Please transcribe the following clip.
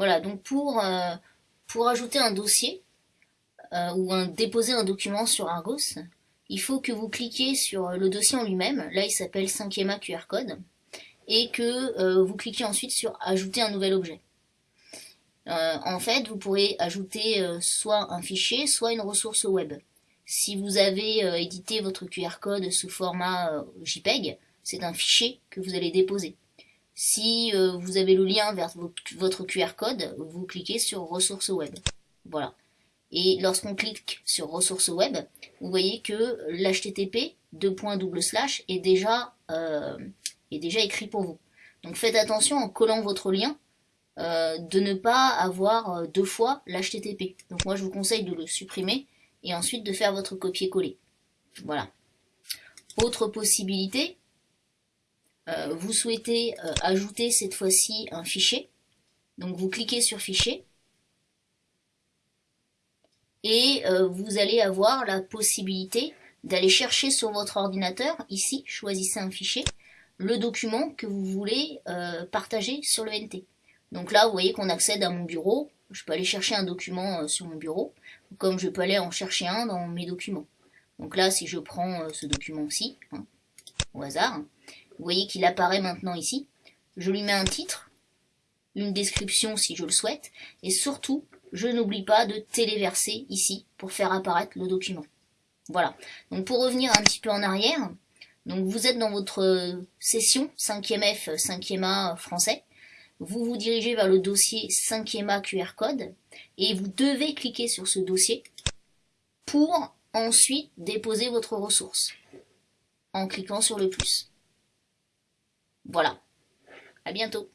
Voilà, donc pour, euh, pour ajouter un dossier euh, ou déposer un document sur Argos, il faut que vous cliquiez sur le dossier en lui-même, là il s'appelle 5e QR code, et que vous cliquez ensuite sur ajouter un nouvel objet. en fait, vous pourrez ajouter soit un fichier, soit une ressource web. Si vous avez euh, édité votre QR code sous format euh, JPEG, c'est un fichier que vous allez déposer. Si euh, vous avez le lien vers votre QR code, vous cliquez sur ressources web. Voilà. Et lorsqu'on clique sur ressources web, vous voyez que l'HTTP slash est déjà est déjà écrit pour vous. Donc faites attention en collant votre lien de ne pas avoir deux fois l'HTTP. Donc moi je vous conseille de le supprimer et ensuite de faire votre copier-coller. Voilà. Autre possibilité, euh, vous souhaitez euh, ajouter cette fois-ci un fichier. Donc vous cliquez sur fichier et euh, vous allez avoir la possibilité d'aller chercher sur votre ordinateur, ici, choisissez un fichier, le document que vous voulez partager sur le NT. Donc là, vous voyez qu'on accède à mon bureau, je peux aller chercher un document sur mon bureau, comme je peux aller en chercher un dans mes documents. Donc là, si je prends ce document-ci, hein, au hasard, vous voyez qu'il apparaît maintenant ici. Je lui mets un titre, une description si je le souhaite, et surtout, je n'oublie pas de téléverser ici pour faire apparaître le document. Voilà. Donc pour revenir un petit peu en arrière, donc vous êtes dans votre euh, session 5e F, 5e A français, vous vous dirigez vers le dossier 5e A QR code et vous devez cliquer sur ce dossier pour ensuite déposer votre ressource en cliquant sur le plus. Voilà. À bientôt.